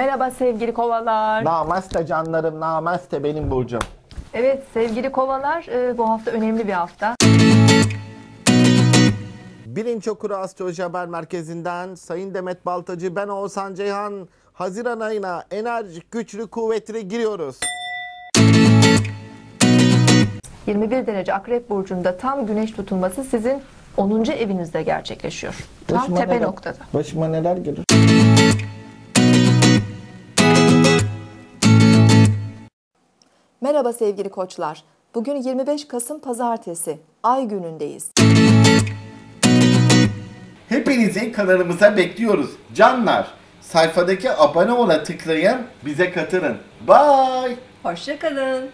Merhaba sevgili kovalar. Namaste canlarım, namaste benim burcum. Evet sevgili kovalar e, bu hafta önemli bir hafta. Bilinç Okuru Astroloji Haber Merkezi'nden Sayın Demet Baltacı, ben Oğuzhan Ceyhan. Haziran ayına enerjik, güçlü, kuvvetli giriyoruz. 21 derece akrep burcunda tam güneş tutulması sizin 10. evinizde gerçekleşiyor. Tam Başıma tepe neler- noktada. Başıma neler gelir? Merhaba sevgili koçlar. Bugün 25 Kasım Pazartesi. Ay günündeyiz. Hepinizi kanalımıza bekliyoruz. Canlar, sayfadaki abone ola tıklayın, bize katılın. Bye. Hoşçakalın.